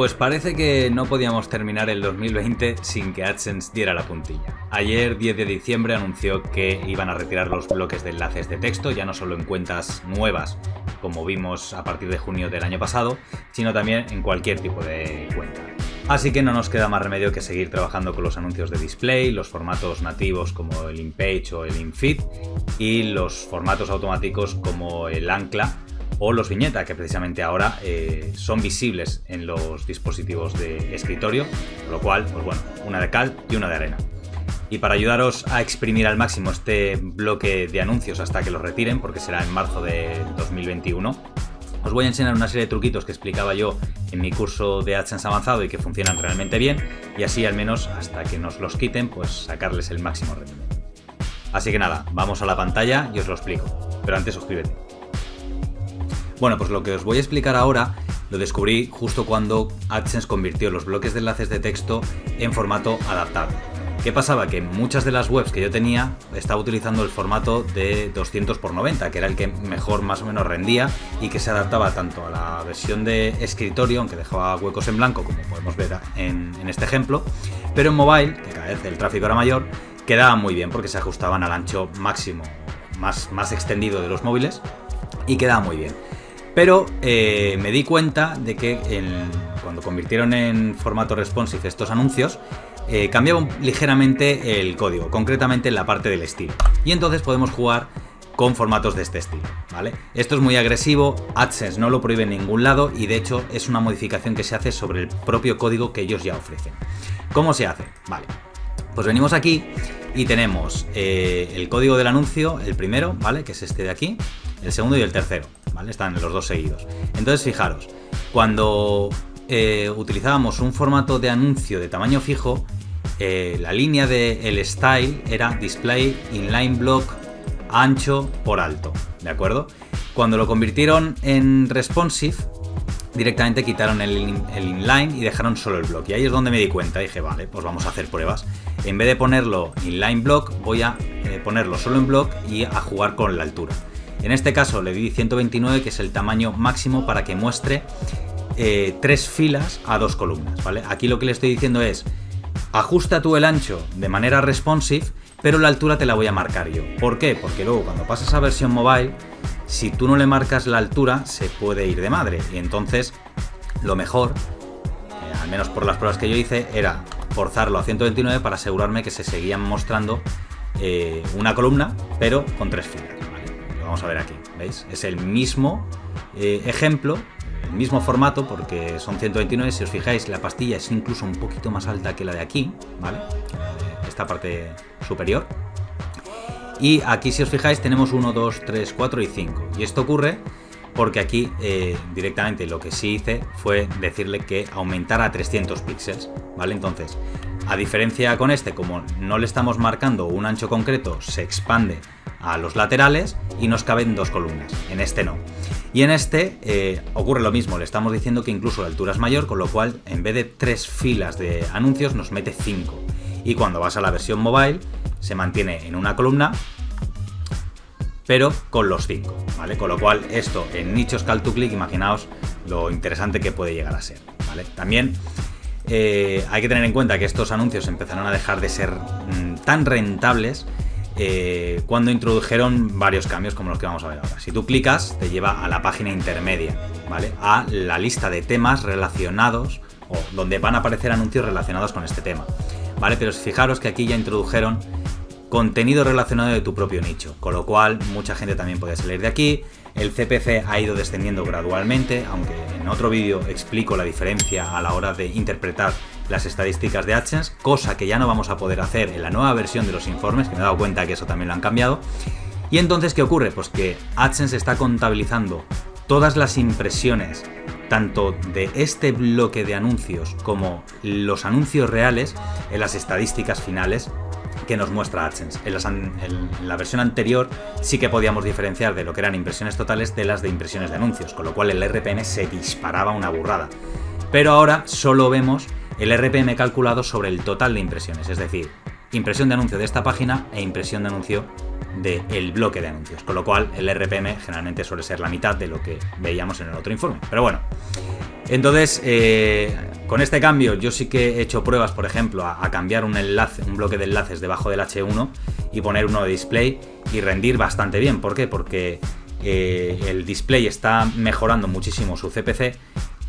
Pues parece que no podíamos terminar el 2020 sin que AdSense diera la puntilla. Ayer, 10 de diciembre, anunció que iban a retirar los bloques de enlaces de texto, ya no solo en cuentas nuevas, como vimos a partir de junio del año pasado, sino también en cualquier tipo de cuenta. Así que no nos queda más remedio que seguir trabajando con los anuncios de display, los formatos nativos como el InPage o el InFeed y los formatos automáticos como el Ancla o los viñetas, que precisamente ahora eh, son visibles en los dispositivos de escritorio, con lo cual, pues bueno, una de cal y una de arena. Y para ayudaros a exprimir al máximo este bloque de anuncios hasta que los retiren, porque será en marzo de 2021, os voy a enseñar una serie de truquitos que explicaba yo en mi curso de AdSense avanzado y que funcionan realmente bien, y así al menos hasta que nos los quiten, pues sacarles el máximo rendimiento. Así que nada, vamos a la pantalla y os lo explico. Pero antes suscríbete. Bueno, pues lo que os voy a explicar ahora lo descubrí justo cuando AdSense convirtió los bloques de enlaces de texto en formato adaptado. ¿Qué pasaba? Que muchas de las webs que yo tenía estaba utilizando el formato de 200 x 90, que era el que mejor más o menos rendía y que se adaptaba tanto a la versión de escritorio, aunque dejaba huecos en blanco, como podemos ver en, en este ejemplo, pero en mobile, que cada vez el tráfico era mayor, quedaba muy bien porque se ajustaban al ancho máximo más, más extendido de los móviles y quedaba muy bien. Pero eh, me di cuenta de que cuando convirtieron en formato responsive estos anuncios, eh, cambiaba ligeramente el código, concretamente en la parte del estilo. Y entonces podemos jugar con formatos de este estilo, ¿vale? Esto es muy agresivo, AdSense no lo prohíbe en ningún lado y de hecho es una modificación que se hace sobre el propio código que ellos ya ofrecen. ¿Cómo se hace? Vale, pues venimos aquí y tenemos eh, el código del anuncio, el primero, ¿vale? Que es este de aquí, el segundo y el tercero. Están los dos seguidos. Entonces, fijaros, cuando eh, utilizábamos un formato de anuncio de tamaño fijo, eh, la línea del el style era display inline block ancho por alto, ¿de acuerdo? Cuando lo convirtieron en responsive, directamente quitaron el, inline y dejaron solo el block. Y ahí es donde me di cuenta, dije, vale, pues vamos a hacer pruebas. En vez de ponerlo inline block, voy a eh, ponerlo solo en block y a jugar con la altura. En este caso le di 129, que es el tamaño máximo para que muestre eh, tres filas a dos columnas, ¿vale? Aquí lo que le estoy diciendo es, ajusta tú el ancho de manera responsive, pero la altura te la voy a marcar yo. ¿Por qué? Porque luego cuando pasas a versión mobile, si tú no le marcas la altura, se puede ir de madre. Y entonces, lo mejor, eh, al menos por las pruebas que yo hice, era forzarlo a 129 para asegurarme que se seguían mostrando eh, una columna, pero con tres filas vamos a ver aquí, ¿veis? Es el mismo eh, ejemplo, el mismo formato, porque son 129, si os fijáis, la pastilla es incluso un poquito más alta que la de aquí, ¿vale? Esta parte superior. Y aquí, si os fijáis, tenemos 1, 2, 3, 4 y 5. Y esto ocurre porque aquí eh, directamente lo que sí hice fue decirle que aumentara a 300 píxeles, ¿vale? Entonces, a diferencia con este, como no le estamos marcando un ancho concreto, se expande a los laterales y nos caben dos columnas. En este no. Y en este eh, ocurre lo mismo, le estamos diciendo que incluso la altura es mayor, con lo cual en vez de tres filas de anuncios nos mete cinco. Y cuando vas a la versión mobile se mantiene en una columna, pero con los cinco, ¿vale? Con lo cual esto en nichos call to click, imaginaos lo interesante que puede llegar a ser, ¿vale? También eh, hay que tener en cuenta que estos anuncios empezaron a dejar de ser mm, tan rentables eh, cuando introdujeron varios cambios como los que vamos a ver ahora. Si tú clicas, te lleva a la página intermedia, ¿vale? A la lista de temas relacionados o donde van a aparecer anuncios relacionados con este tema, ¿vale? Pero fijaros que aquí ya introdujeron contenido relacionado de tu propio nicho, con lo cual mucha gente también puede salir de aquí. El CPC ha ido descendiendo gradualmente, aunque en otro vídeo explico la diferencia a la hora de interpretar las estadísticas de AdSense, cosa que ya no vamos a poder hacer en la nueva versión de los informes, que me he dado cuenta que eso también lo han cambiado. Y entonces, ¿qué ocurre? Pues que AdSense está contabilizando todas las impresiones, tanto de este bloque de anuncios como los anuncios reales, en las estadísticas finales que nos muestra AdSense. En, la versión anterior sí que podíamos diferenciar de lo que eran impresiones totales de las de impresiones de anuncios, con lo cual el RPM se disparaba una burrada. Pero ahora solo vemos el RPM calculado sobre el total de impresiones, es decir, impresión de anuncio de esta página e impresión de anuncio del bloque de anuncios, con lo cual el RPM generalmente suele ser la mitad de lo que veíamos en el otro informe. Pero bueno, Entonces, eh, con este cambio yo sí que he hecho pruebas, por ejemplo, a, cambiar un enlace, un bloque de enlaces debajo del H1 y poner uno de display y rendir bastante bien. ¿Por qué? Porque eh, el display está mejorando muchísimo su CPC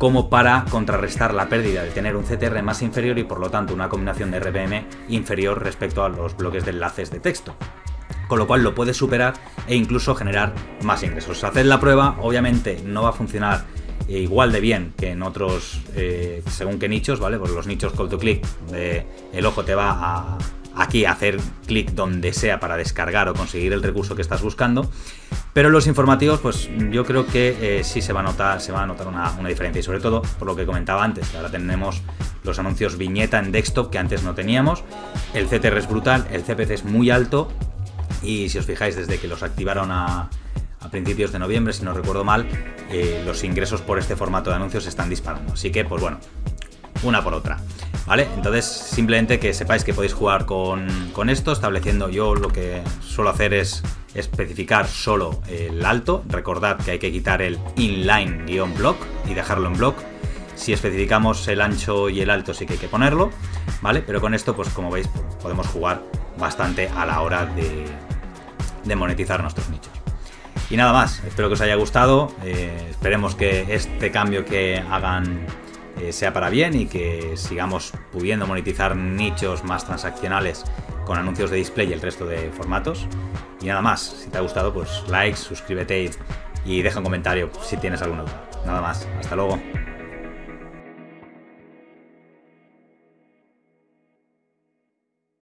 como para contrarrestar la pérdida de tener un CTR más inferior y por lo tanto una combinación de RPM inferior respecto a los bloques de enlaces de texto con lo cual lo puedes superar e incluso generar más ingresos. Hacer la prueba, obviamente no va a funcionar igual de bien que en otros, eh, según qué nichos, ¿vale? Pues los nichos call to click, el ojo te va a, aquí hacer clic donde sea para descargar o conseguir el recurso que estás buscando. Pero los informativos, pues yo creo que eh, sí se va a notar, se va a notar una, diferencia. Y sobre todo, por lo que comentaba antes, ahora tenemos los anuncios viñeta en desktop que antes no teníamos. El CTR es brutal, el CPC es muy alto. Y si os fijáis, desde que los activaron a, a principios de noviembre, si no recuerdo mal, eh, los ingresos por este formato de anuncios están disparando. Así que, pues bueno, una por otra. ¿Vale? Entonces, simplemente que sepáis que podéis jugar con, con esto, estableciendo yo lo que suelo hacer es especificar solo el alto. Recordad que hay que quitar el inline-block y dejarlo en block. Si especificamos el ancho y el alto sí que hay que ponerlo, ¿vale? Pero con esto, pues como veis, podemos jugar bastante a la hora de, monetizar nuestros nichos. Y nada más, espero que os haya gustado, eh, esperemos que este cambio que hagan eh, sea para bien y que sigamos pudiendo monetizar nichos más transaccionales con anuncios de display y el resto de formatos. Y nada más, si te ha gustado, pues like, suscríbete y deja un comentario si tienes alguna duda. Nada más, hasta luego.